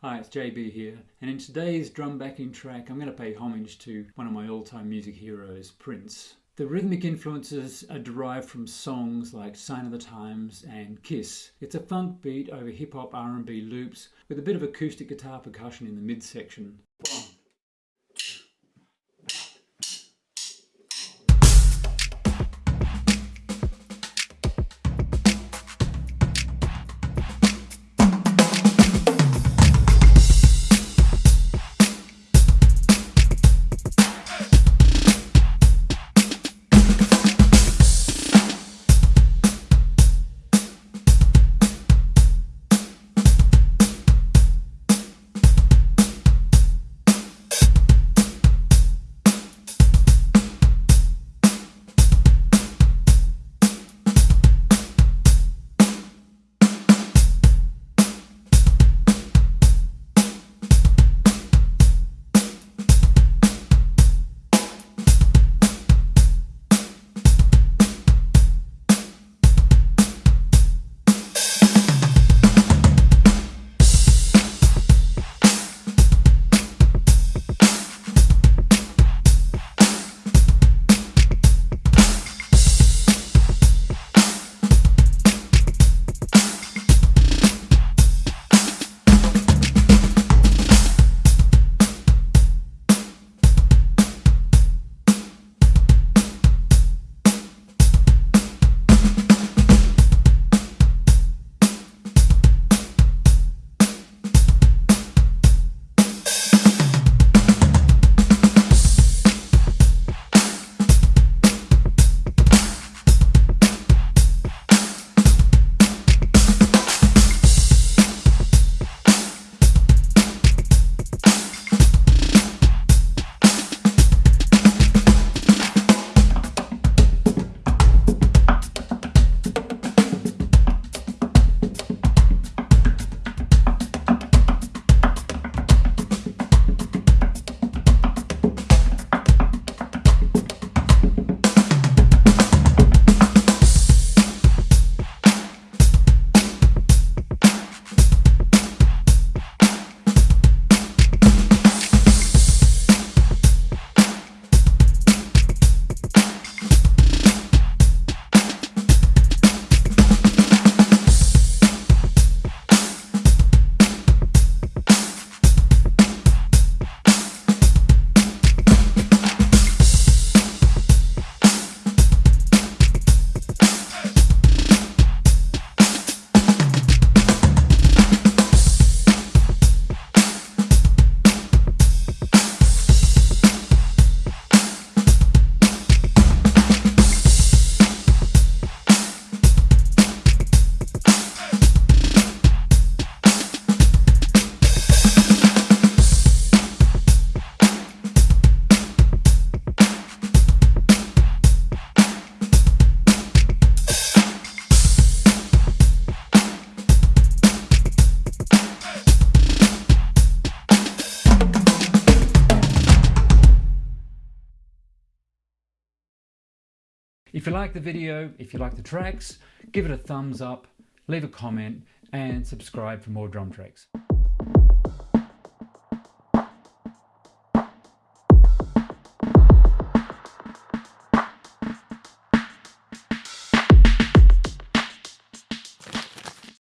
Hi, it's JB here, and in today's drum backing track, I'm going to pay homage to one of my all-time music heroes, Prince. The rhythmic influences are derived from songs like Sign of the Times and Kiss. It's a funk beat over hip-hop R&B loops with a bit of acoustic guitar percussion in the midsection. If you like the video, if you like the tracks, give it a thumbs up, leave a comment and subscribe for more drum tracks.